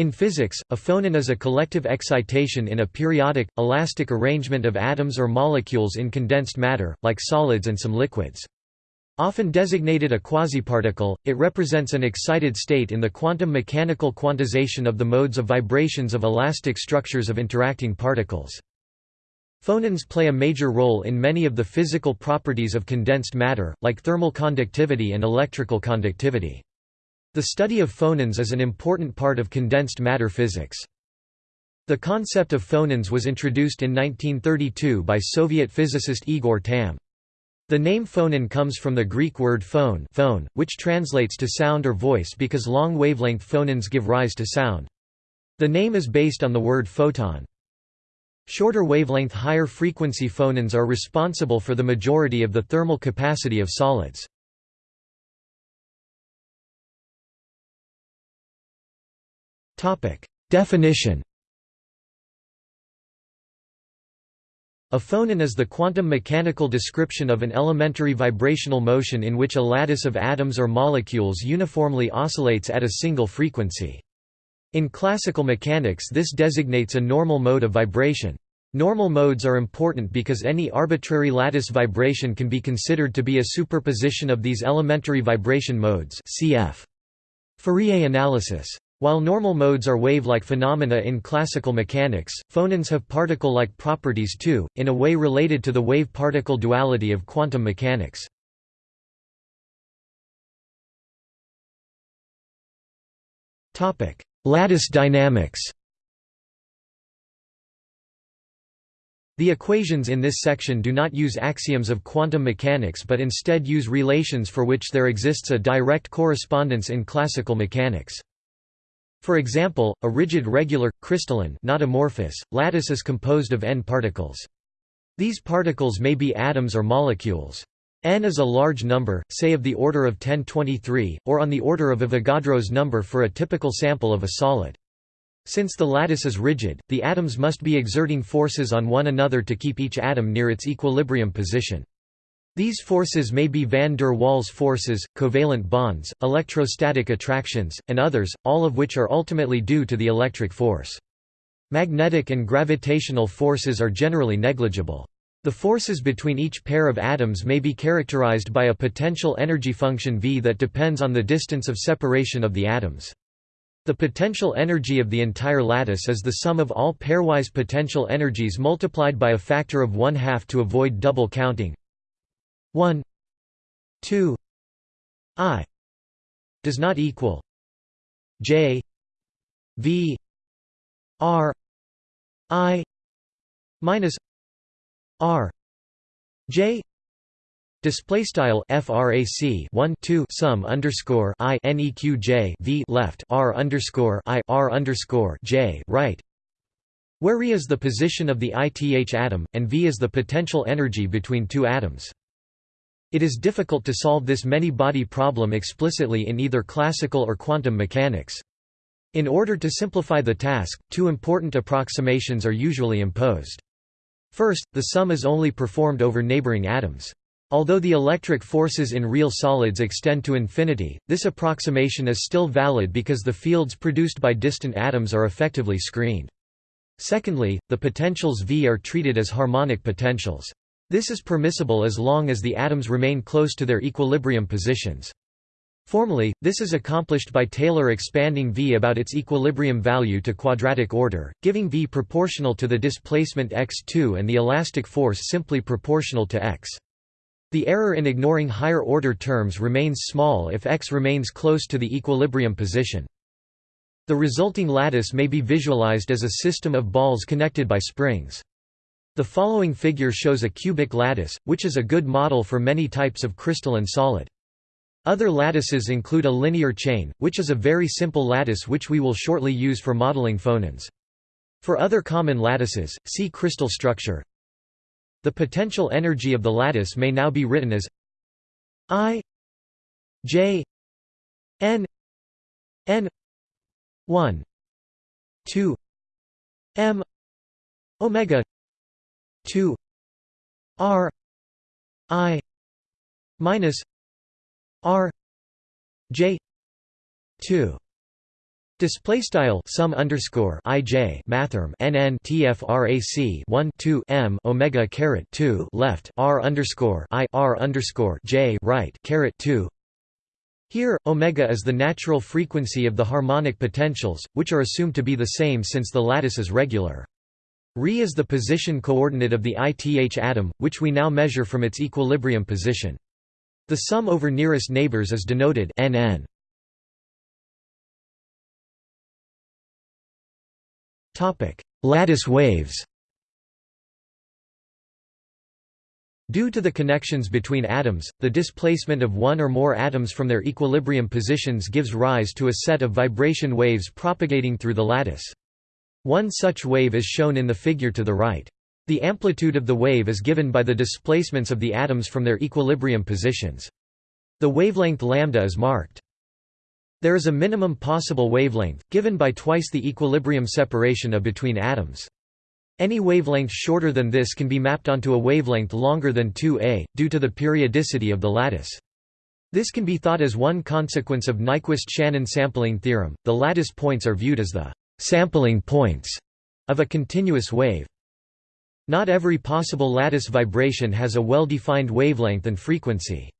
In physics, a phonon is a collective excitation in a periodic, elastic arrangement of atoms or molecules in condensed matter, like solids and some liquids. Often designated a quasiparticle, it represents an excited state in the quantum mechanical quantization of the modes of vibrations of elastic structures of interacting particles. Phonons play a major role in many of the physical properties of condensed matter, like thermal conductivity and electrical conductivity. The study of phonons is an important part of condensed matter physics. The concept of phonons was introduced in 1932 by Soviet physicist Igor Tamm. The name phonon comes from the Greek word phone, phone which translates to sound or voice because long wavelength phonons give rise to sound. The name is based on the word photon. Shorter wavelength higher frequency phonons are responsible for the majority of the thermal capacity of solids. Definition A phonon is the quantum mechanical description of an elementary vibrational motion in which a lattice of atoms or molecules uniformly oscillates at a single frequency. In classical mechanics this designates a normal mode of vibration. Normal modes are important because any arbitrary lattice vibration can be considered to be a superposition of these elementary vibration modes cf. Fourier analysis. While normal modes are wave-like phenomena in classical mechanics, phonons have particle-like properties too, in a way related to the wave-particle duality of quantum mechanics. Lattice dynamics The equations in this section do not use axioms of quantum mechanics but instead use relations for which there exists a direct correspondence in classical mechanics. For example, a rigid regular, crystalline not amorphous, lattice is composed of n particles. These particles may be atoms or molecules. n is a large number, say of the order of 1023, or on the order of Avogadro's number for a typical sample of a solid. Since the lattice is rigid, the atoms must be exerting forces on one another to keep each atom near its equilibrium position. These forces may be van der Waals forces, covalent bonds, electrostatic attractions, and others, all of which are ultimately due to the electric force. Magnetic and gravitational forces are generally negligible. The forces between each pair of atoms may be characterized by a potential energy function V that depends on the distance of separation of the atoms. The potential energy of the entire lattice is the sum of all pairwise potential energies multiplied by a factor of one half to avoid double counting. 1 2 i does not equal j v r i minus r j Display style frac 1 2 sum underscore i neq j v left r underscore i r underscore j right, where re is the position of the ith atom, and v is the potential energy between two atoms. It is difficult to solve this many-body problem explicitly in either classical or quantum mechanics. In order to simplify the task, two important approximations are usually imposed. First, the sum is only performed over neighboring atoms. Although the electric forces in real solids extend to infinity, this approximation is still valid because the fields produced by distant atoms are effectively screened. Secondly, the potentials V are treated as harmonic potentials. This is permissible as long as the atoms remain close to their equilibrium positions. Formally, this is accomplished by Taylor expanding V about its equilibrium value to quadratic order, giving V proportional to the displacement x2 and the elastic force simply proportional to x. The error in ignoring higher-order terms remains small if X remains close to the equilibrium position. The resulting lattice may be visualized as a system of balls connected by springs. The following figure shows a cubic lattice, which is a good model for many types of crystalline solid. Other lattices include a linear chain, which is a very simple lattice which we will shortly use for modeling phonons. For other common lattices, see crystal structure. The potential energy of the lattice may now be written as I J N N 1 2 M omega 2 R I minus R J 2 Display style sum underscore ij mathrm nn tfrac 1 2 m omega caret 2 left r underscore i r underscore j right caret 2. Here, omega is the natural frequency of the harmonic potentials, which are assumed to be the same since the lattice is regular. Re is the position coordinate of the ith atom, which we now measure from its equilibrium position. The sum over nearest neighbors is denoted nn. Topic: Lattice waves Due to the connections between atoms, the displacement of one or more atoms from their equilibrium positions gives rise to a set of vibration waves propagating through the lattice. One such wave is shown in the figure to the right. The amplitude of the wave is given by the displacements of the atoms from their equilibrium positions. The wavelength lambda is marked. There is a minimum possible wavelength, given by twice the equilibrium separation of between atoms. Any wavelength shorter than this can be mapped onto a wavelength longer than 2a, due to the periodicity of the lattice. This can be thought as one consequence of Nyquist-Shannon sampling theorem. The lattice points are viewed as the sampling points of a continuous wave. Not every possible lattice vibration has a well-defined wavelength and frequency.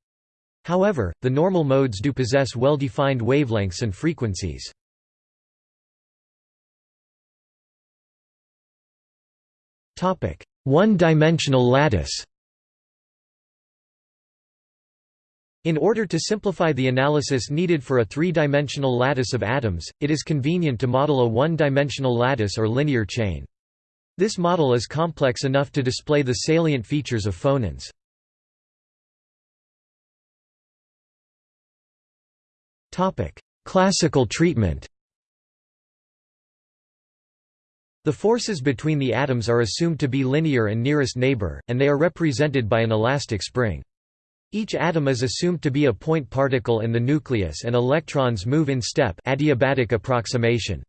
However, the normal modes do possess well-defined wavelengths and frequencies. One-dimensional lattice In order to simplify the analysis needed for a three-dimensional lattice of atoms, it is convenient to model a one-dimensional lattice or linear chain. This model is complex enough to display the salient features of phonons. Classical treatment The forces between the atoms are assumed to be linear and nearest neighbor, and they are represented by an elastic spring. Each atom is assumed to be a point particle in the nucleus and electrons move in step adiabatic approximation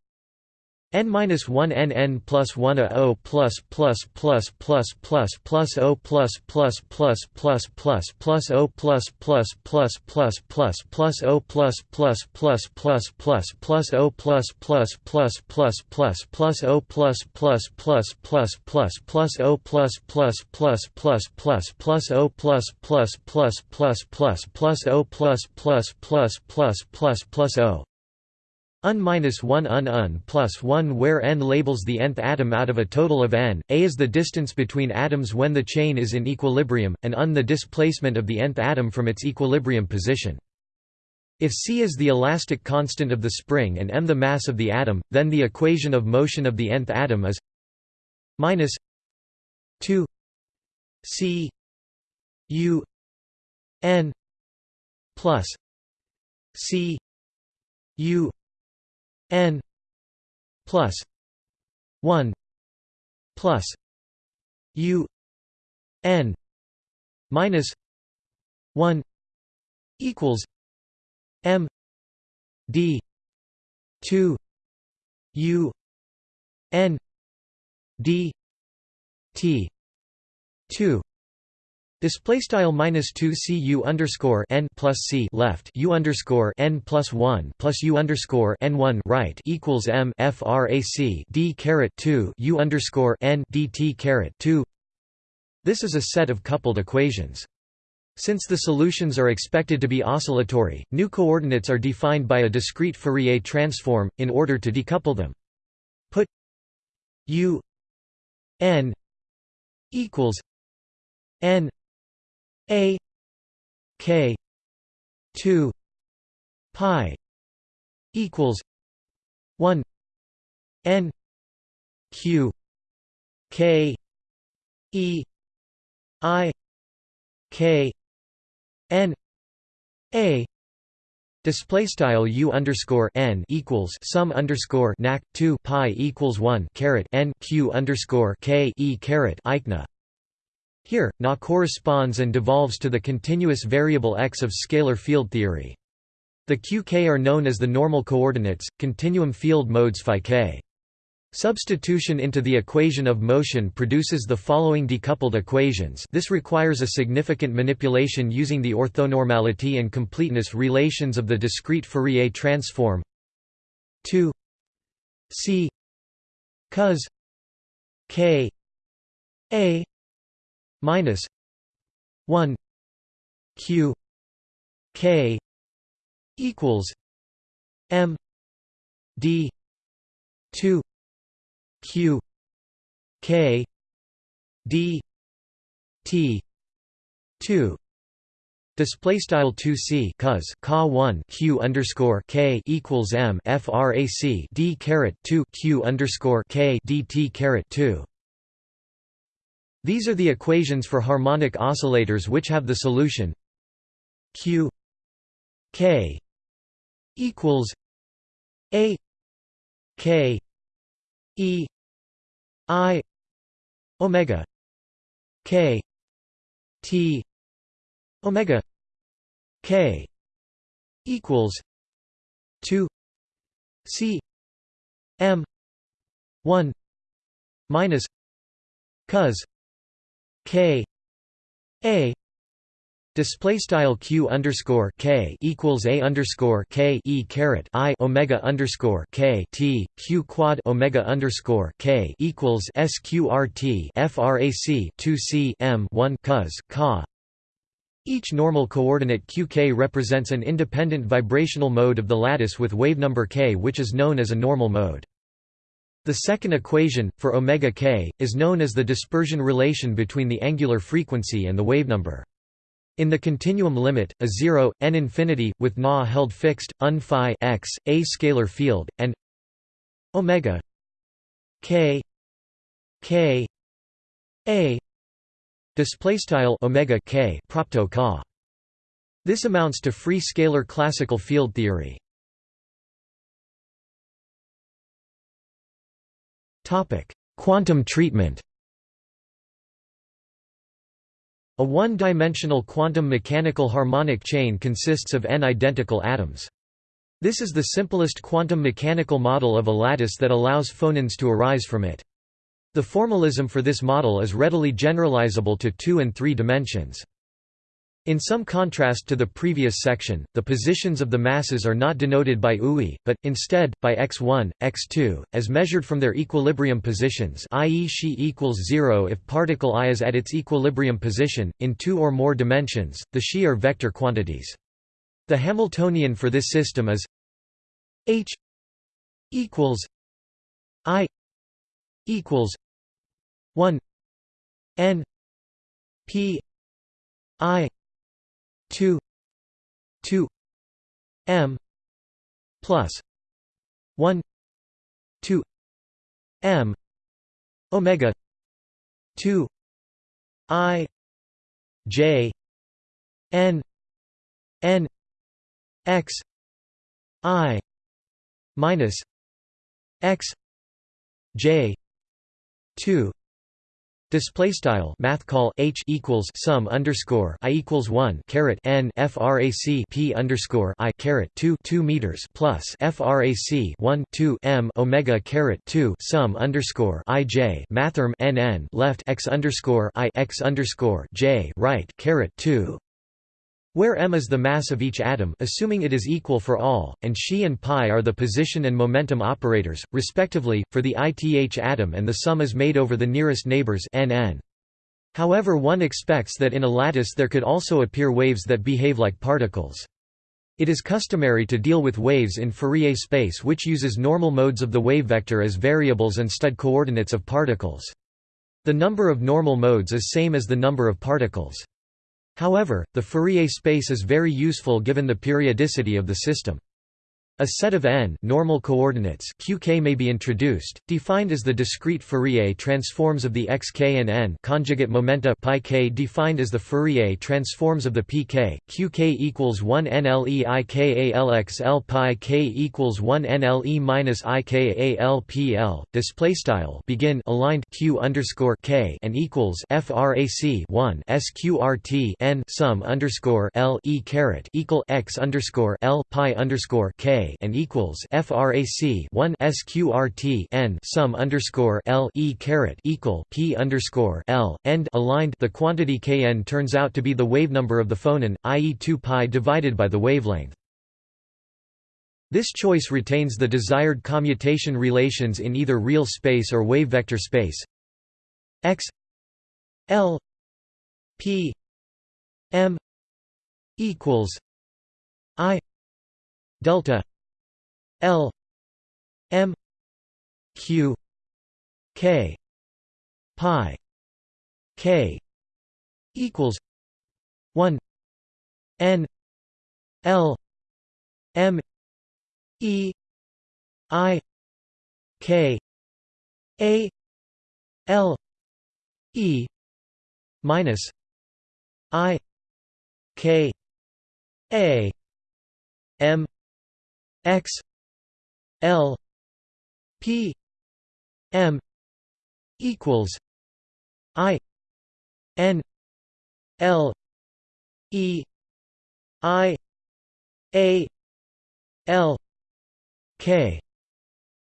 n minus 1 n n plus 1 a o plus plus plus plus plus plus o plus plus plus plus plus plus o plus plus plus plus plus plus o plus plus plus plus plus plus o plus plus plus plus plus plus o plus plus plus plus plus plus o plus plus plus plus plus plus o plus plus plus plus plus plus o plus plus plus plus plus plus o Un minus 1 un un plus 1 where n labels the nth atom out of a total of n, a is the distance between atoms when the chain is in equilibrium, and un the displacement of the nth atom from its equilibrium position. If c is the elastic constant of the spring and m the mass of the atom, then the equation of motion of the nth atom is minus 2 c u n plus c u n plus 1 plus u n minus 1 equals m d 2 u n d t 2 Display style minus two cu underscore n plus c left u underscore n plus one plus u underscore n one right equals m frac d caret two u underscore n dt caret two. This is a set of coupled equations. Since the solutions are expected to be oscillatory, new coordinates are defined by a discrete Fourier transform, in order to decouple them. Put u n equals n a K two pi equals one N Q K E I K N A Display style u underscore n equals sum underscore nac two pi equals one caret n q underscore k e caret eichna here, Na corresponds and devolves to the continuous variable x of scalar field theory. The qk are known as the normal coordinates, continuum field modes phi k. Substitution into the equation of motion produces the following decoupled equations this requires a significant manipulation using the orthonormality and completeness relations of the discrete Fourier transform 2 c cos k a minus 1 q k equals m d 2 q k d t 2 Display style 2 c cos ca 1 q underscore k equals m frac d caret 2 q underscore k dt caret 2. These are the equations for harmonic oscillators which have the solution q k equals a k e i omega k t omega k equals 2 c m 1 minus cos k a Display style q underscore k equals a underscore k e caret i omega underscore k t q quad omega underscore k equals sqrt frac 2 c m 1 cos ka each normal coordinate qk represents an independent vibrational mode of the lattice with wavenumber k which is known as a normal mode. The second equation, for omega k, is known as the dispersion relation between the angular frequency and the wavenumber. In the continuum limit, a zero, n infinity, with na held fixed, un phi x, a scalar field, and omega k k a display style omega k propto this amounts to free scalar classical field theory quantum treatment a one-dimensional quantum mechanical harmonic chain consists of n identical atoms. This is the simplest quantum mechanical model of a lattice that allows phonons to arise from it. The formalism for this model is readily generalizable to two and three dimensions. In some contrast to the previous section, the positions of the masses are not denoted by UI, but, instead, by x1, x2, as measured from their equilibrium positions i.e. xi equals 0 if particle i is at its equilibrium position, in two or more dimensions, the xi are vector quantities. The Hamiltonian for this system is h equals i equals 1 n p i 2 2 m plus 1 2 m omega 2 i j n n x i minus x j 2 Display style math call h equals sum underscore i equals one caret n frac p underscore i caret two two meters plus frac one two m omega caret two sum underscore i j mathrm n n left x underscore i x underscore j right caret two where m is the mass of each atom assuming it is equal for all, and xi and pi are the position and momentum operators, respectively, for the ith atom and the sum is made over the nearest neighbors nn. However one expects that in a lattice there could also appear waves that behave like particles. It is customary to deal with waves in Fourier space which uses normal modes of the wave vector as variables stud coordinates of particles. The number of normal modes is same as the number of particles. However, the Fourier space is very useful given the periodicity of the system. A set of n normal coordinates qk may be introduced, defined as the discrete Fourier transforms of the xk and n conjugate momenta k defined as the Fourier transforms of the pk. qk equals 1 nle ikalxl pi k equals 1 nle minus ikalpl. Display style begin aligned q underscore k and equals frac 1 sqrt n sum underscore l e caret equal x underscore l pi underscore k and equals frac 1 sqrt n sum underscore l e caret equal p underscore l end aligned. The quantity kn turns out to be the wave number of the phonon, i.e., 2 pi divided by the wavelength. This choice retains the desired commutation relations in either real space or wave vector space x l p m equals i delta l m q k pi k equals 1 n l m e i k a l e minus i k a m x l p m equals i n l e i a l k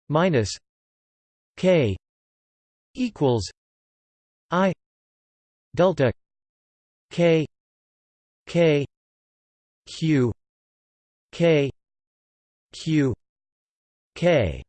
minus k equals i delta k k q k q k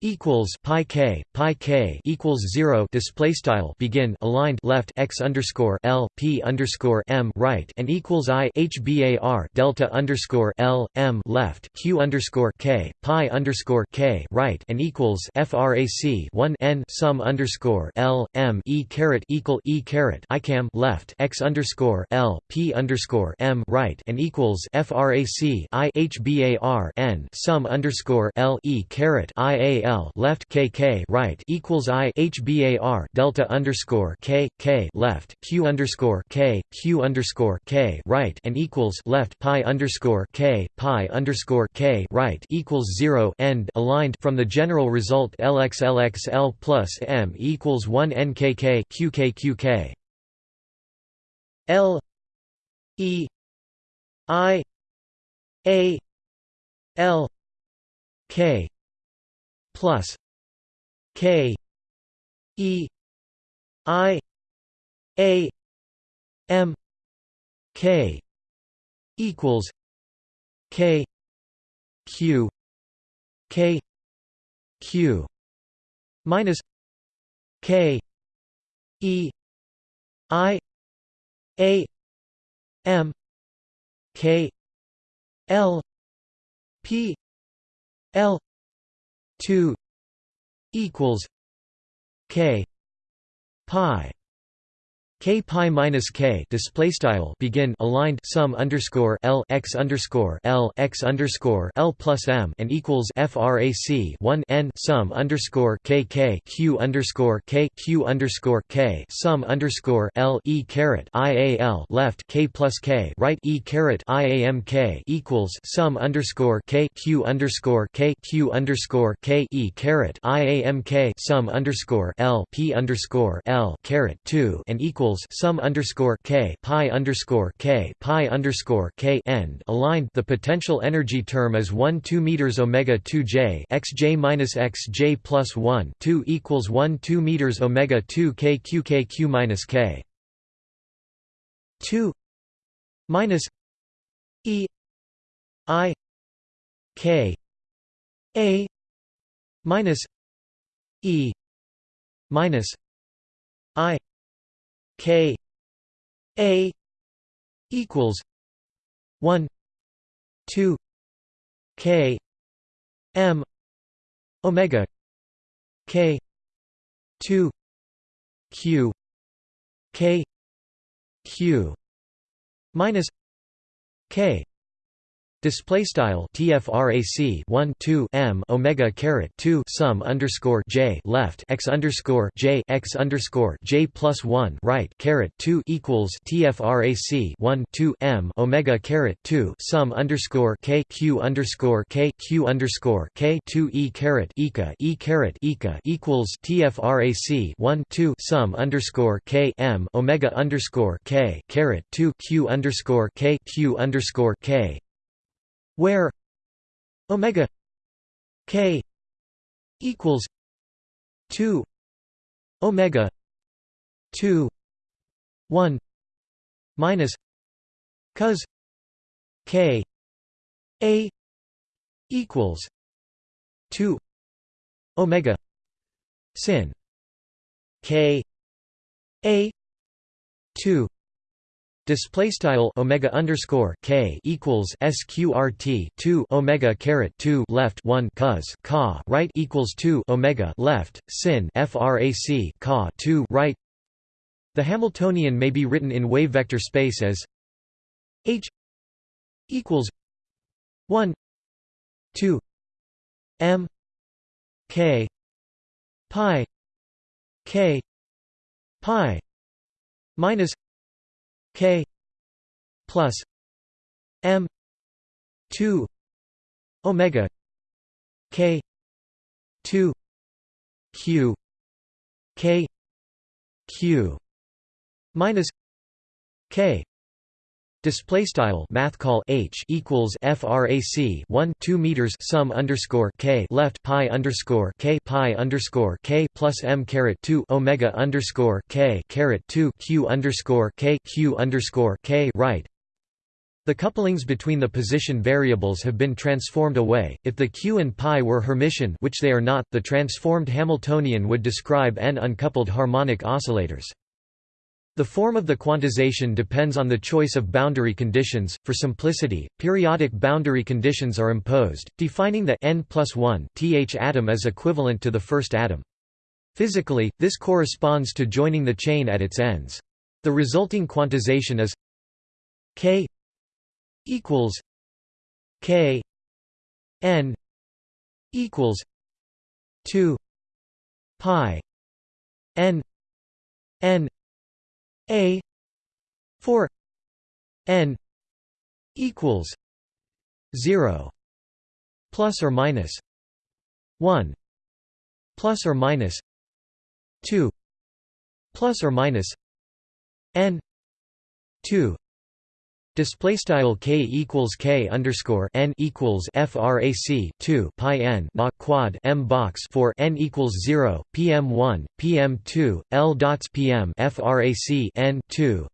equals pi k pi k equals zero display style begin aligned left x underscore l p underscore m right and equals i hbar delta underscore l m left q underscore k pi underscore k right and equals frac 1 n sum underscore l m e caret equal e caret i cam left x underscore l p underscore m right and equals frac i hbar n sum underscore l e caret i a L left KK right equals I HBAR delta underscore K K left Q underscore K Q underscore K right and equals left Pi underscore K Pi underscore K right equals zero end aligned from the general result LX LX plus M equals one NKK QK QK L E I A L K plus K E I A M K equals K Q K Q minus K E I A M K L P L 2 equals k pi k pi minus k display style begin aligned sum underscore l x underscore l x underscore l plus m and equals frac 1 n sum underscore k k q underscore k q underscore k sum underscore l e caret i a l left k plus k right e caret i a m k equals sum underscore k q underscore k q underscore k e caret i a m k sum underscore l p underscore l caret 2 and equals equals sum underscore k pi underscore k pi underscore k end aligned. The potential energy term is one two meters omega two j x j minus x j plus one two equals one two meters omega two k q k q minus k two minus e i k a minus e minus K A equals one two K M Omega K two Q K Q minus K Display style tfrac 1 2 m omega caret 2 sum underscore j left x underscore j x underscore j plus 1 right caret 2 equals tfrac 1 2 m omega caret 2 sum underscore k q underscore k q underscore k 2 e caret eka e caret eka equals tfrac 1 2 sum underscore k m omega underscore k caret 2 q underscore k q underscore k where omega k equals 2 omega 2 1 minus cos k a equals 2 omega sin k a 2 Display style omega underscore k equals sqrt two omega caret two left one cos ka right equals two omega left sin frac ka two right. The Hamiltonian may be written in wave vector space as h equals one two m k pi k pi minus k plus m 2 omega k 2 q k q minus k Display style math call h equals frac 1 2 meters sum underscore k left pi underscore k pi underscore k plus m caret 2 omega underscore k caret 2 q underscore k q underscore k right. The couplings between the position variables have been transformed away. If the q and pi were Hermitian, which they are not, the transformed Hamiltonian would describe n uncoupled harmonic oscillators. The form of the quantization depends on the choice of boundary conditions. For simplicity, periodic boundary conditions are imposed, defining the n plus 1 th atom as equivalent to the first atom. Physically, this corresponds to joining the chain at its ends. The resulting quantization is k equals k n equals 2 pi n n a 4 n equals 0 plus or minus 1 plus or minus 2 plus or minus n 2 Display style k equals k underscore n equals frac 2 pi n quad m box for n equals 0 pm 1 pm 2 l dots pm frac n 2.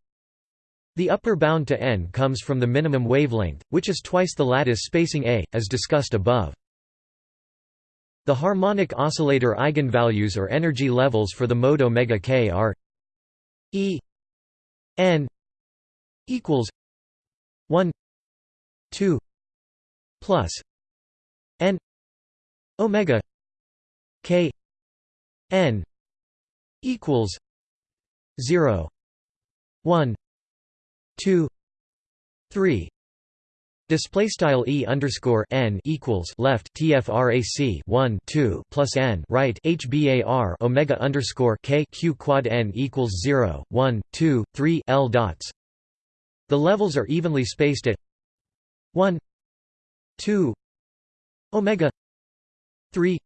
The upper bound to n comes from the minimum wavelength, which is twice the lattice spacing a, as discussed above. The harmonic oscillator eigenvalues or energy levels for the mode omega k are e n equals 1 2 plus n omega k n equals 0 1 2 3 Display style e underscore n equals left tfrac 1 2 plus n right hbar omega underscore k q quad n equals 0 1 2 3 l dots the levels are evenly spaced at 1 2 omega 3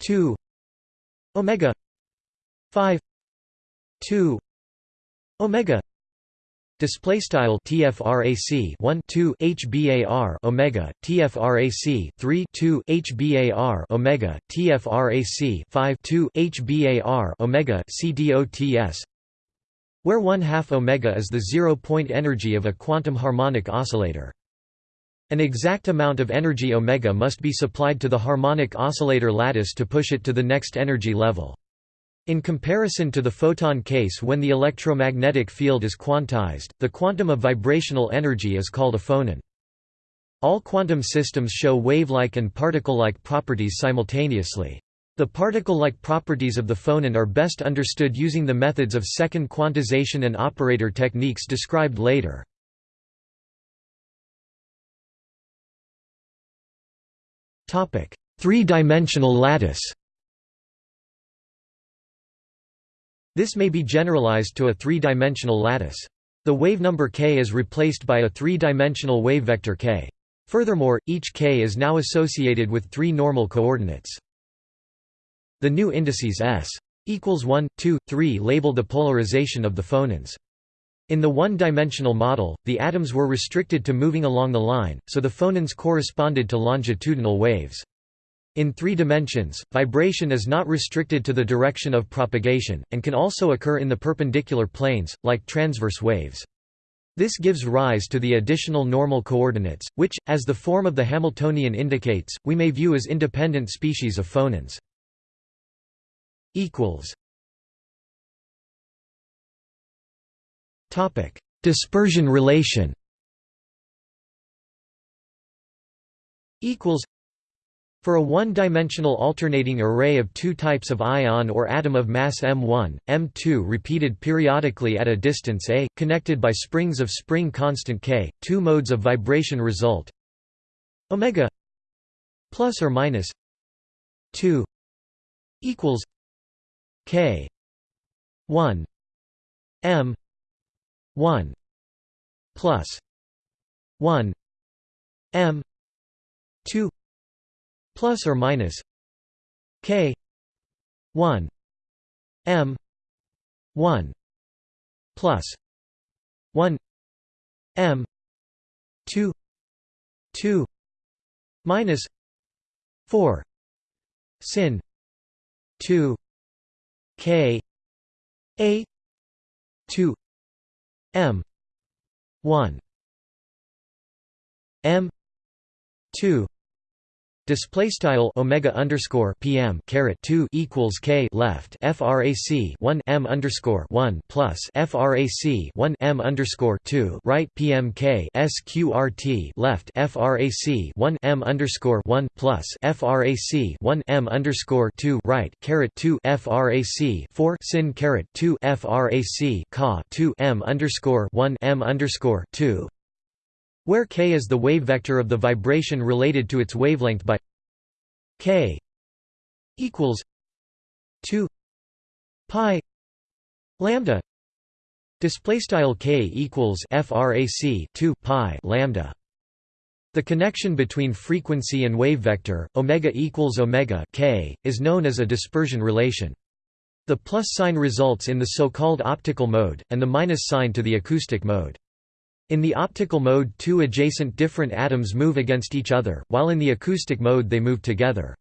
2 omega 5 2 omega. Display style TFRAC 1 2 HBAR Omega TFRAC 3 2 HBAR Omega TFRAC 5 2 HBAR Omega CDOTS where one half omega is the zero-point energy of a quantum harmonic oscillator. An exact amount of energy omega must be supplied to the harmonic oscillator lattice to push it to the next energy level. In comparison to the photon case when the electromagnetic field is quantized, the quantum of vibrational energy is called a phonon. All quantum systems show wave-like and particle-like properties simultaneously. The particle-like properties of the phonon are best understood using the methods of second quantization and operator techniques described later. Three-dimensional lattice This may be generalized to a three-dimensional lattice. The wave number k is replaced by a three-dimensional wave vector k. Furthermore, each k is now associated with three normal coordinates. The new indices S equals 1, 2, 3 label the polarization of the phonons. In the one-dimensional model, the atoms were restricted to moving along the line, so the phonons corresponded to longitudinal waves. In three dimensions, vibration is not restricted to the direction of propagation, and can also occur in the perpendicular planes, like transverse waves. This gives rise to the additional normal coordinates, which, as the form of the Hamiltonian indicates, we may view as independent species of phonons. Dispersion relation. Equals. For a one-dimensional alternating array of two types of ion or atom of mass m1, m2 repeated periodically at a distance a, connected by springs of spring constant k, two modes of vibration result. Omega plus or minus 2 equals k. 1 m. 1 plus. 1 m. 2 plus or minus k. 1 m. 1 plus. 1 m. 2 2 minus 4 sin. 2 k a 2 m 1 m 2 Display style omega underscore PM caret two equals K left FRAC one M underscore one plus FRAC one M underscore two right PMK SQRT left FRAC one M underscore one plus FRAC one M underscore two right caret two FRAC four sin caret two FRAC Ka two M underscore one M underscore two where k is the wave vector of the vibration related to its wavelength by k equals 2 pi lambda display style k equals frac 2 pi lambda. The connection between frequency and wave vector omega equals omega k is known as a dispersion relation. The plus sign results in the so-called optical mode and the minus sign to the acoustic mode in the optical mode two adjacent different atoms move against each other, while in the acoustic mode they move together.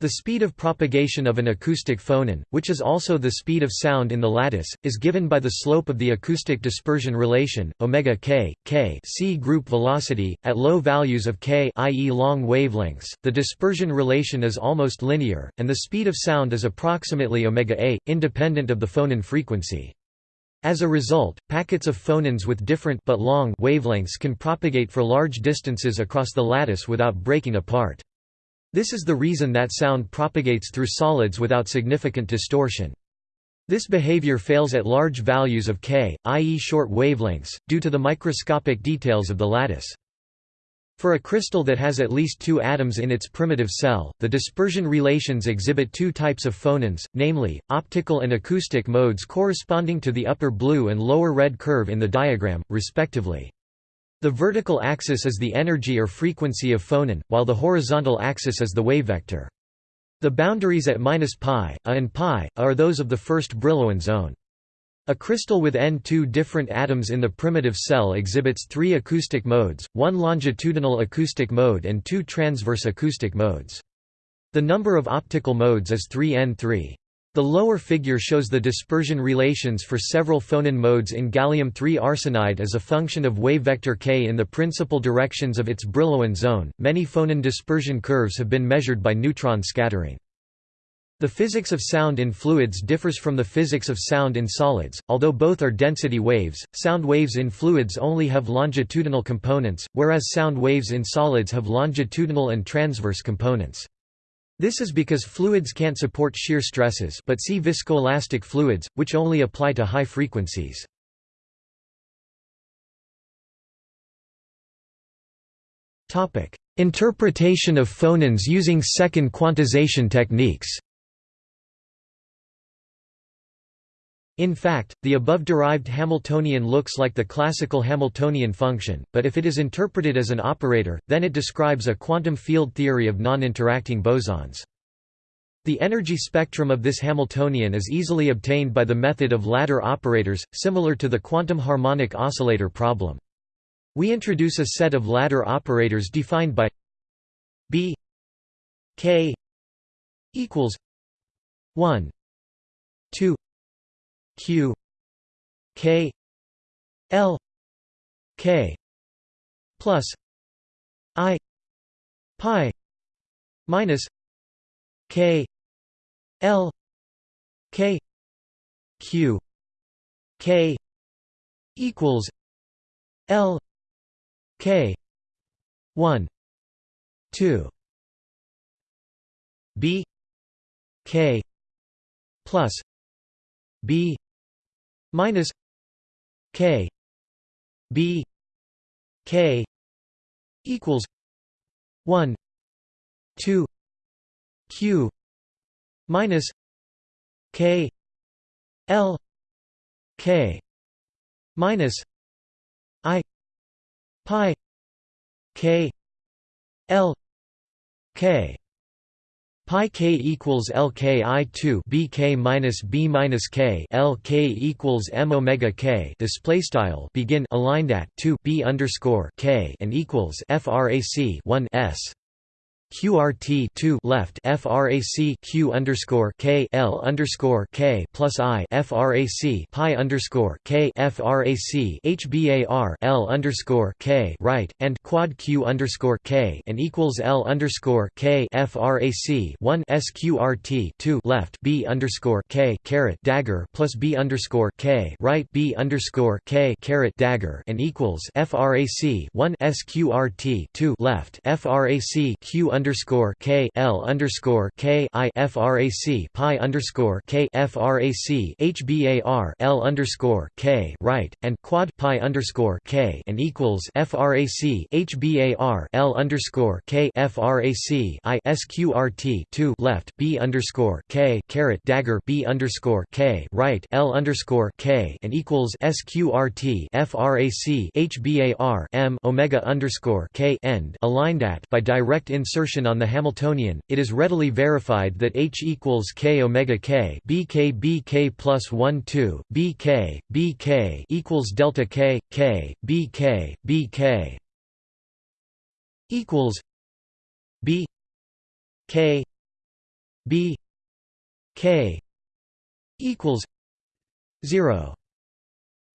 The speed of propagation of an acoustic phonon, which is also the speed of sound in the lattice, is given by the slope of the acoustic dispersion relation, omega k, k c group velocity, at low values of k i.e. long wavelengths. The dispersion relation is almost linear, and the speed of sound is approximately omega a, independent of the phonon frequency. As a result, packets of phonons with different but long wavelengths can propagate for large distances across the lattice without breaking apart. This is the reason that sound propagates through solids without significant distortion. This behavior fails at large values of k, i.e. short wavelengths, due to the microscopic details of the lattice. For a crystal that has at least two atoms in its primitive cell, the dispersion relations exhibit two types of phonons, namely, optical and acoustic modes corresponding to the upper blue and lower red curve in the diagram, respectively. The vertical axis is the energy or frequency of phonon, while the horizontal axis is the wave vector. The boundaries at minus pi, a and pi, a are those of the first Brillouin zone. A crystal with N2 different atoms in the primitive cell exhibits three acoustic modes, one longitudinal acoustic mode and two transverse acoustic modes. The number of optical modes is 3N3. The lower figure shows the dispersion relations for several phonon modes in gallium-3 arsenide as a function of wave vector k in the principal directions of its Brillouin zone. Many phonon dispersion curves have been measured by neutron scattering. The physics of sound in fluids differs from the physics of sound in solids, although both are density waves. Sound waves in fluids only have longitudinal components, whereas sound waves in solids have longitudinal and transverse components. This is because fluids can't support shear stresses but see viscoelastic fluids, which only apply to high frequencies. Interpretation of phonons using second quantization techniques In fact, the above-derived Hamiltonian looks like the classical Hamiltonian function, but if it is interpreted as an operator, then it describes a quantum field theory of non-interacting bosons. The energy spectrum of this Hamiltonian is easily obtained by the method of ladder operators, similar to the quantum harmonic oscillator problem. We introduce a set of ladder operators defined by b k equals 1 2 q. K. L. K. Plus i. Pi. Minus k. L. K. Q. K. Equals l. K. 1 2 b. K. Plus b minus k b k equals 1 2 q minus k l k minus i pi k l k pi k equals lki 2 bk minus b minus k lk equals m omega k. Display style begin aligned at 2 b underscore k and equals frac 1 s QRT 2 left FRAC Q underscore K L underscore K plus I FRAC Pi underscore K FRAC HBAR L underscore K right and quad Q underscore K and equals L underscore K FRAC 1 SQRT 2 left B underscore K caret dagger plus B underscore K right B underscore K caret dagger and equals FRAC 1 SQRT 2 left FRAC Q underscore K L underscore K I FRAC Pi underscore K FRAC HBAR L underscore K right and quad Pi underscore K and equals FRAC HBAR L underscore K FRAC I SQRT two left B underscore K caret dagger B underscore K right L underscore K and equals SQRT FRAC HBAR M Omega underscore K end aligned at by direct insertion on the Hamiltonian, it is readily verified that H equals k omega k bk bk plus 1 2 bk bk equals delta k k bk bk equals b k b k equals 0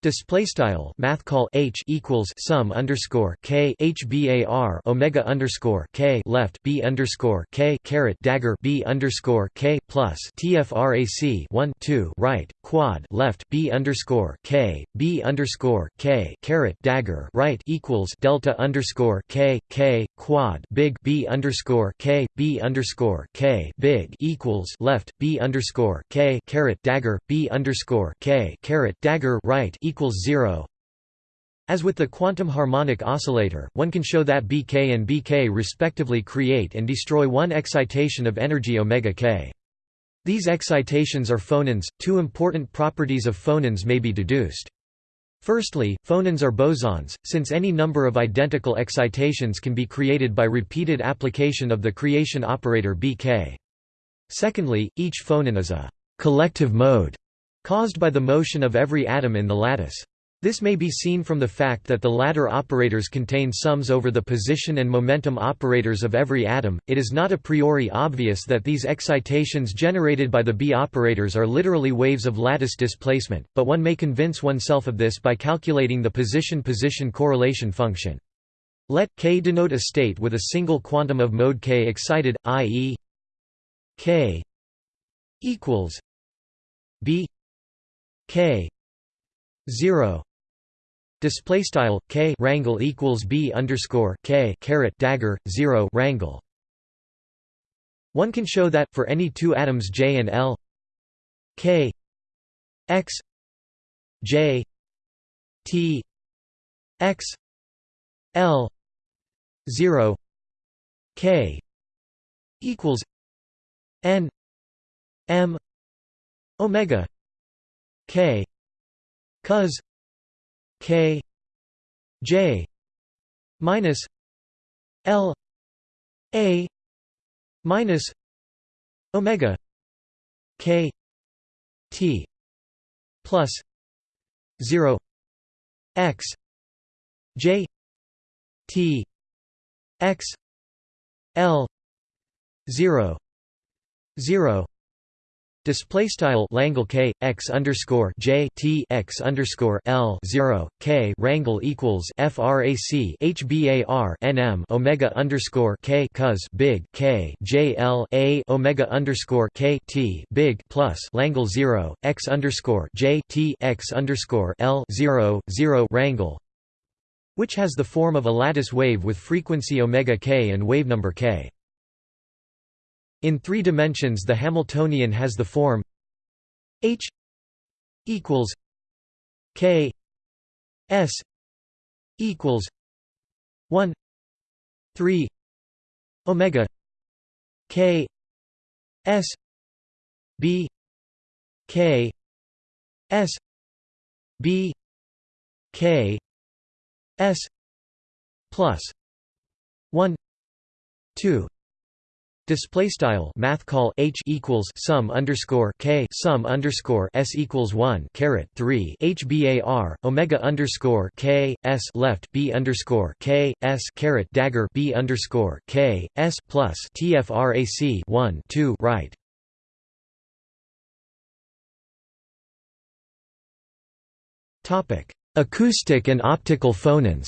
Display style math call h equals sum underscore k hbar omega underscore k left b underscore k caret dagger b underscore k plus tfrac 1 2 right quad left b underscore k b underscore k caret dagger right equals delta underscore k k quad big b underscore k b underscore k big equals left b underscore k caret dagger b underscore k caret dagger right equals equals 0 as with the quantum harmonic oscillator, one can show that Bk and Bk respectively create and destroy one excitation of energy omega k. These excitations are phonons. Two important properties of phonons may be deduced. Firstly, phonons are bosons, since any number of identical excitations can be created by repeated application of the creation operator Bk. Secondly, each phonon is a collective mode caused by the motion of every atom in the lattice. This may be seen from the fact that the ladder operators contain sums over the position and momentum operators of every atom. It is not a priori obvious that these excitations generated by the B operators are literally waves of lattice displacement, but one may convince oneself of this by calculating the position-position correlation function. Let k denote a state with a single quantum of mode k excited, i.e. k equals b k 0 display style k rangle equals b underscore k caret dagger 0 rangle one can show that for any two atoms j and l k x j t x l 0 k equals n m omega k. Cos k. J. minus l. A. minus omega. K. T. plus 0 x. J. T. X. L. 0 0 Display style Langle K x underscore J T x underscore L zero K rangle equals FRAC HBAR NM Omega underscore K cos big K J L A Omega underscore K T big plus Langle zero x underscore J T x underscore L zero zero rangle which has the form of a lattice wave with frequency omega k and wavenumber k. In three dimensions the Hamiltonian has the form H equals K S equals one three Omega K S B K S B K S plus one two Display style math call h equals sum underscore k sum underscore s equals one caret three hbar omega underscore k s left b underscore k s caret dagger b underscore k s plus tfrac one two right. Topic: Acoustic and optical phonons.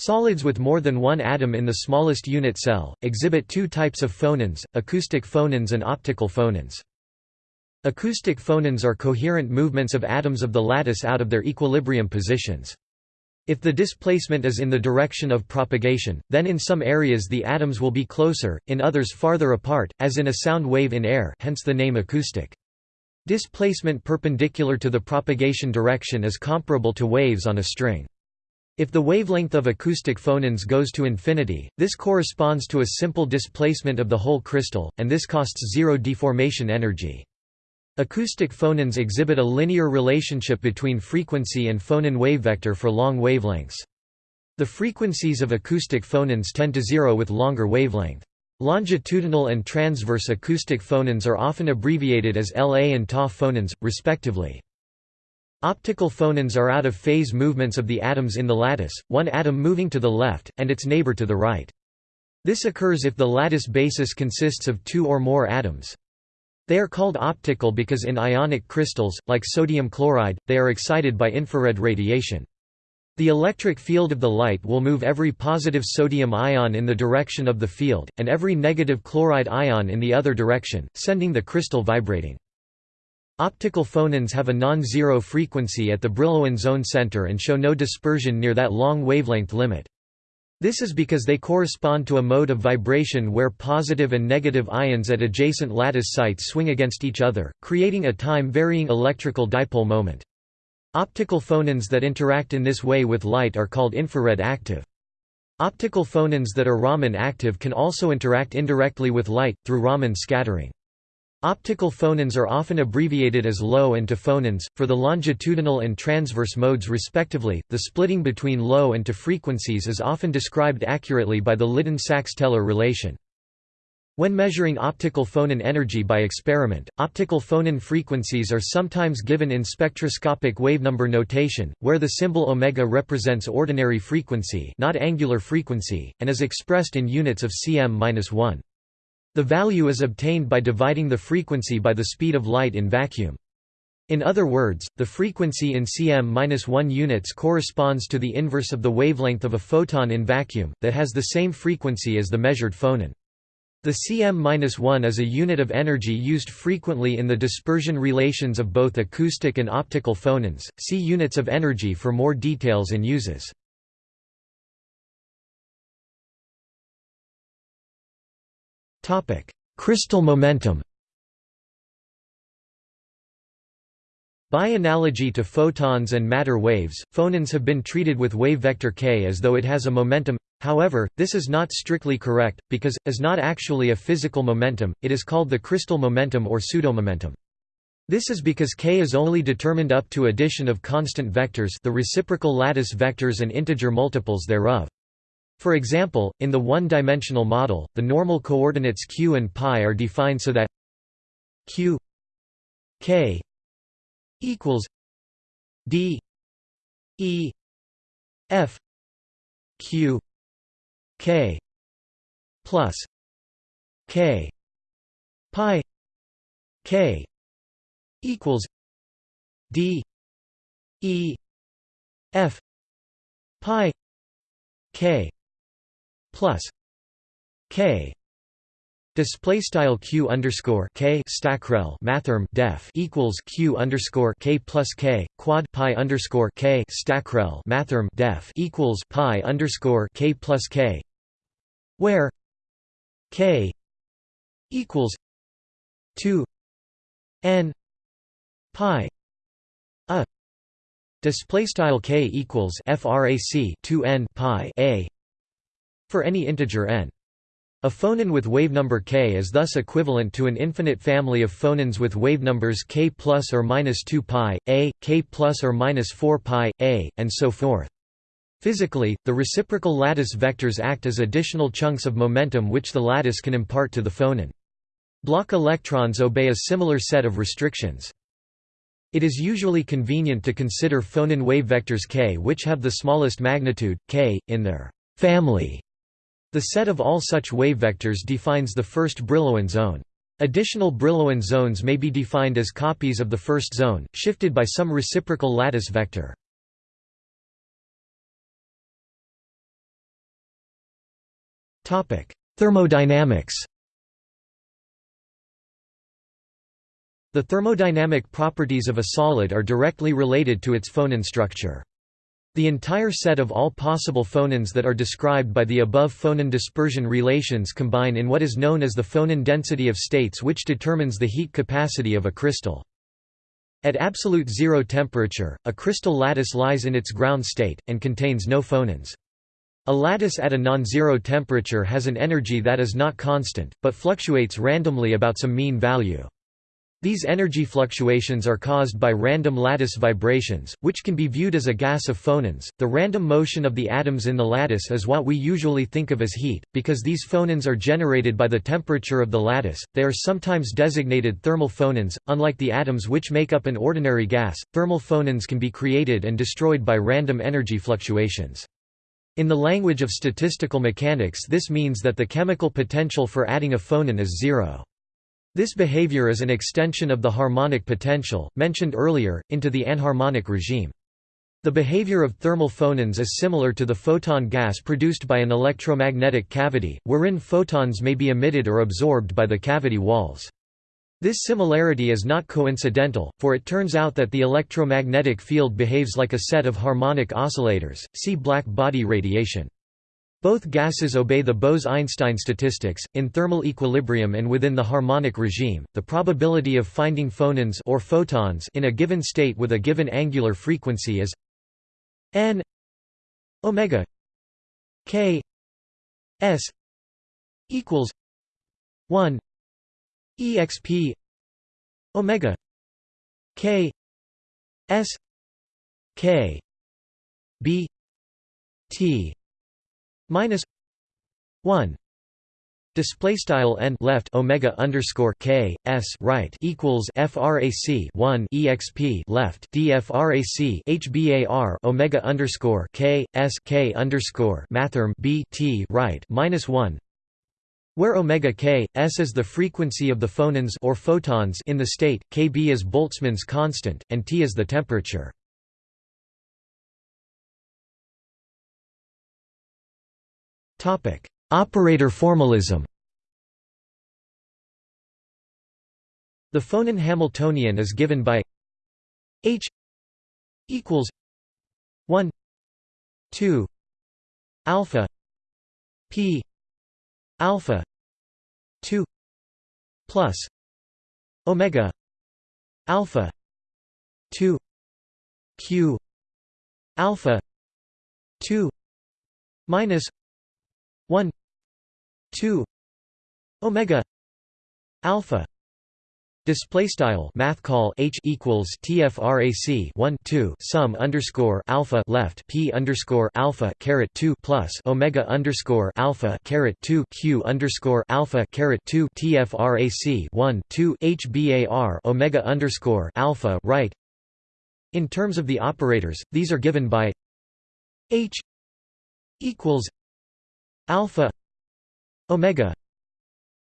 Solids with more than one atom in the smallest unit cell, exhibit two types of phonons, acoustic phonons and optical phonons. Acoustic phonons are coherent movements of atoms of the lattice out of their equilibrium positions. If the displacement is in the direction of propagation, then in some areas the atoms will be closer, in others farther apart, as in a sound wave in air hence the name acoustic. Displacement perpendicular to the propagation direction is comparable to waves on a string. If the wavelength of acoustic phonons goes to infinity, this corresponds to a simple displacement of the whole crystal, and this costs zero deformation energy. Acoustic phonons exhibit a linear relationship between frequency and phonon wavevector for long wavelengths. The frequencies of acoustic phonons tend to zero with longer wavelength. Longitudinal and transverse acoustic phonons are often abbreviated as La and Ta phonons, respectively. Optical phonons are out-of-phase movements of the atoms in the lattice, one atom moving to the left, and its neighbor to the right. This occurs if the lattice basis consists of two or more atoms. They are called optical because in ionic crystals, like sodium chloride, they are excited by infrared radiation. The electric field of the light will move every positive sodium ion in the direction of the field, and every negative chloride ion in the other direction, sending the crystal vibrating. Optical phonons have a non-zero frequency at the Brillouin zone center and show no dispersion near that long wavelength limit. This is because they correspond to a mode of vibration where positive and negative ions at adjacent lattice sites swing against each other, creating a time-varying electrical dipole moment. Optical phonons that interact in this way with light are called infrared active. Optical phonons that are Raman active can also interact indirectly with light, through Raman scattering. Optical phonons are often abbreviated as low and to phonons, for the longitudinal and transverse modes respectively. The splitting between low and to frequencies is often described accurately by the Lyddane-Sachs-Teller relation. When measuring optical phonon energy by experiment, optical phonon frequencies are sometimes given in spectroscopic wavenumber notation, where the symbol omega represents ordinary frequency, not angular frequency, and is expressed in units of cm-1. The value is obtained by dividing the frequency by the speed of light in vacuum. In other words, the frequency in cm-1 units corresponds to the inverse of the wavelength of a photon in vacuum, that has the same frequency as the measured phonon. The cm-1 is a unit of energy used frequently in the dispersion relations of both acoustic and optical phonons. See units of energy for more details and uses. Crystal momentum By analogy to photons and matter waves, phonons have been treated with wave vector k as though it has a momentum. However, this is not strictly correct, because, as not actually a physical momentum, it is called the crystal momentum or pseudomomentum. This is because k is only determined up to addition of constant vectors the reciprocal lattice vectors and integer multiples thereof. For example, in the one-dimensional model, the normal coordinates q and pi are defined so that q k equals d e f q k plus k pi k equals d e f pi k plus k Display style q underscore k stackrel mathrm def equals q underscore k plus k quad pi underscore k stackrel mathrm def equals pi underscore k plus k, where k equals two n pi a display style k equals frac 2 n pi a for any integer n a phonon with wavenumber k is thus equivalent to an infinite family of phonons with wavenumbers k plus or minus 2 pi, a, k plus or minus 4 pi, a, and so forth. Physically, the reciprocal lattice vectors act as additional chunks of momentum which the lattice can impart to the phonon. Bloch electrons obey a similar set of restrictions. It is usually convenient to consider phonon wave vectors k which have the smallest magnitude, k, in their family the set of all such wavevectors defines the first Brillouin zone. Additional Brillouin zones may be defined as copies of the first zone, shifted by some reciprocal lattice vector. Thermodynamics The thermodynamic properties of a solid are directly related to its phonon structure. The entire set of all possible phonons that are described by the above phonon dispersion relations combine in what is known as the phonon density of states which determines the heat capacity of a crystal. At absolute zero temperature, a crystal lattice lies in its ground state, and contains no phonons. A lattice at a non-zero temperature has an energy that is not constant, but fluctuates randomly about some mean value. These energy fluctuations are caused by random lattice vibrations, which can be viewed as a gas of phonons. The random motion of the atoms in the lattice is what we usually think of as heat. Because these phonons are generated by the temperature of the lattice, they are sometimes designated thermal phonons. Unlike the atoms which make up an ordinary gas, thermal phonons can be created and destroyed by random energy fluctuations. In the language of statistical mechanics, this means that the chemical potential for adding a phonon is zero. This behavior is an extension of the harmonic potential, mentioned earlier, into the anharmonic regime. The behavior of thermal phonons is similar to the photon gas produced by an electromagnetic cavity, wherein photons may be emitted or absorbed by the cavity walls. This similarity is not coincidental, for it turns out that the electromagnetic field behaves like a set of harmonic oscillators, see black body radiation. Both gases obey the Bose–Einstein statistics. In thermal equilibrium and within the harmonic regime, the probability of finding phonons or photons in a given state with a given angular frequency is n omega k s equals 1 exp omega k s k b t minus 1 display style n left omega underscore k s right equals frac 1 exp left dfrac hbar omega underscore k s k underscore mathrm b t right minus 1 where omega k s is the frequency of the phonons or photons in the state kb is boltzmann's constant and t is the temperature Operator formalism The phonon Hamiltonian is given by H equals 1 2 alpha p alpha 2 plus omega alpha 2 q alpha 2 minus 1 2 omega alpha Display style math call h equals tfrac 1 2 sum underscore alpha left p underscore alpha caret 2 plus omega underscore alpha caret 2 q underscore alpha caret 2 tfrac 1 2 hbar omega underscore alpha right. In terms of the operators, these are given by h equals alpha omega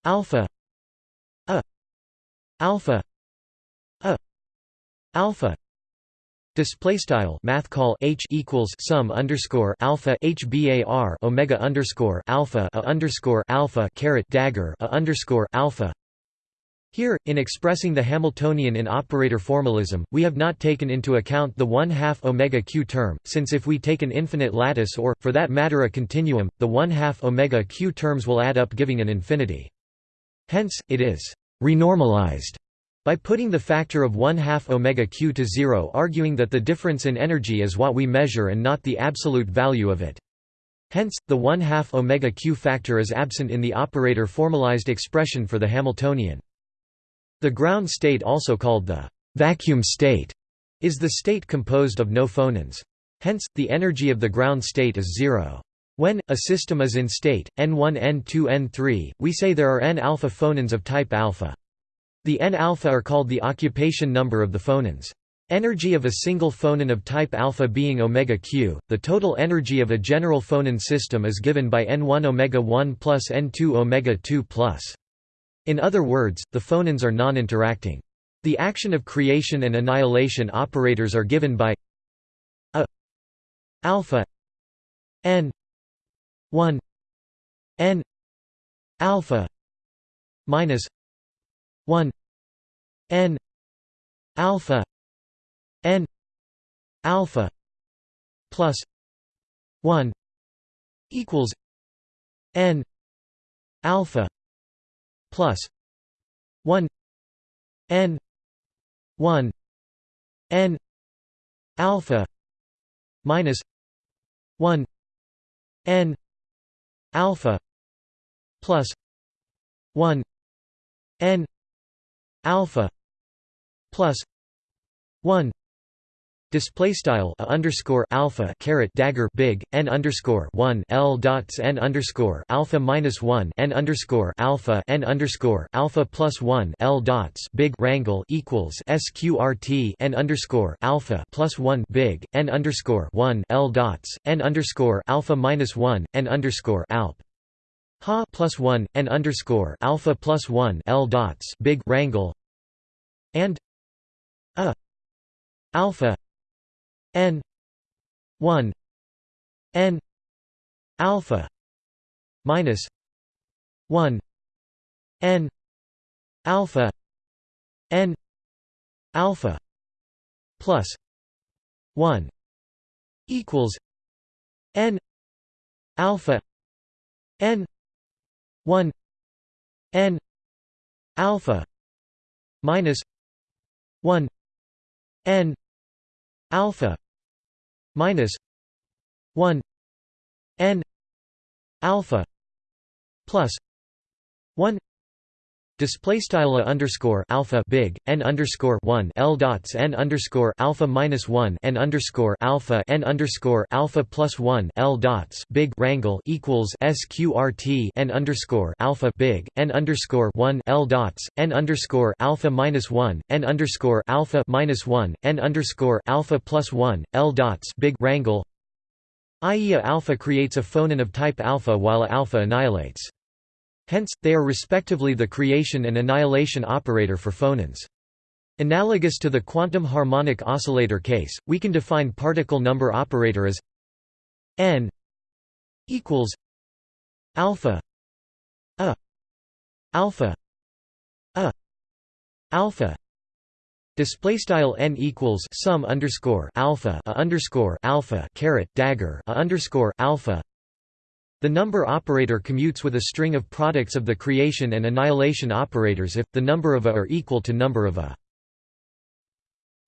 alpha a alpha a alpha Display style math call h equals sum underscore alpha h bar omega underscore alpha a underscore alpha caret dagger a underscore alpha. Here, in expressing the Hamiltonian in operator formalism, we have not taken into account the 1 half omega q term, since if we take an infinite lattice or, for that matter a continuum, the 1 half omega q terms will add up giving an infinity. Hence, it is renormalized by putting the factor of 1 half omega q to zero arguing that the difference in energy is what we measure and not the absolute value of it. Hence, the 1 half omega q factor is absent in the operator formalized expression for the Hamiltonian. The ground state also called the vacuum state is the state composed of no phonons. Hence, the energy of the ground state is zero. When, a system is in state, n1 n2 n3, we say there are n alpha phonons of type alpha. The N-alpha are called the occupation number of the phonons. Energy of a single phonon of type alpha being omega q, the total energy of a general phonon system is given by n1 omega 1 plus n2 omega 2 plus. In other words, the phonons are non-interacting. The action of creation and annihilation operators are given by a alpha n 1 n alpha minus 1 n alpha n alpha plus 1 equals n alpha plus 1 n 1 n alpha minus 1 n alpha plus 1 n alpha plus 1 Display style underscore alpha caret dagger big n underscore one l dots n underscore alpha minus one n underscore alpha n underscore alpha plus one l dots big rangle equals sqrt n underscore alpha plus one big n underscore one l dots n underscore alpha minus one n underscore alp. Ha plus 1 n underscore alpha plus 1 l dots big rangle and a alpha n 1 n alpha minus 1 n alpha n alpha plus 1 equals n alpha n 1 n alpha minus 1 n alpha minus 1 n alpha plus 1 Display style underscore alpha big n underscore one l dots n underscore alpha minus one n underscore alpha n underscore alpha plus one l dots big rangle equals sqrt n underscore alpha big n underscore one l dots n underscore alpha minus one n underscore alpha minus one n underscore alpha plus one l dots big rangle i.e. alpha creates a phonon of type alpha while alpha annihilates. Hence, they are respectively the creation and annihilation operator for phonons. Analogous to the quantum harmonic oscillator case, we can define particle number operator as n equals alpha a alpha a alpha display style n equals sum underscore alpha a underscore alpha caret dagger a underscore alpha the number operator commutes with a string of products of the creation and annihilation operators if, the number of a are equal to number of a.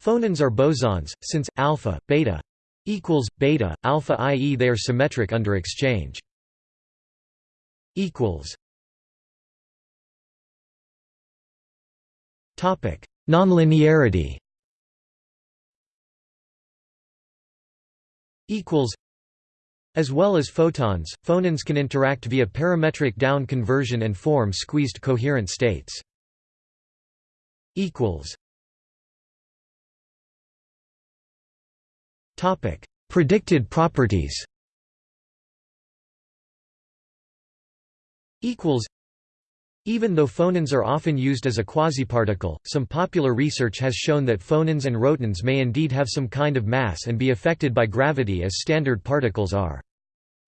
Phonons are bosons, since, alpha, beta equals, beta, alpha i.e. they are symmetric under exchange. Nonlinearity as well as photons, phonons can interact via parametric down conversion and form squeezed coherent states. Topic: Predicted properties. Equals. Even though phonons are often used as a quasiparticle, some popular research has shown that phonons and rotons may indeed have some kind of mass and be affected by gravity as standard particles are.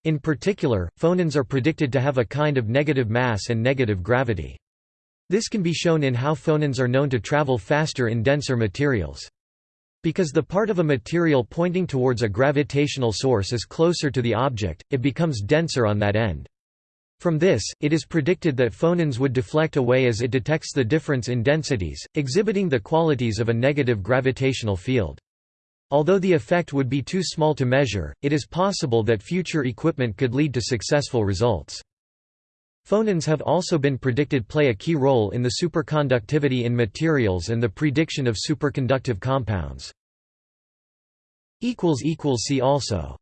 In particular, phonons are predicted to have a kind of negative mass and negative gravity. This can be shown in how phonons are known to travel faster in denser materials. Because the part of a material pointing towards a gravitational source is closer to the object, it becomes denser on that end. From this, it is predicted that phonons would deflect away as it detects the difference in densities, exhibiting the qualities of a negative gravitational field. Although the effect would be too small to measure, it is possible that future equipment could lead to successful results. Phonons have also been predicted play a key role in the superconductivity in materials and the prediction of superconductive compounds. See also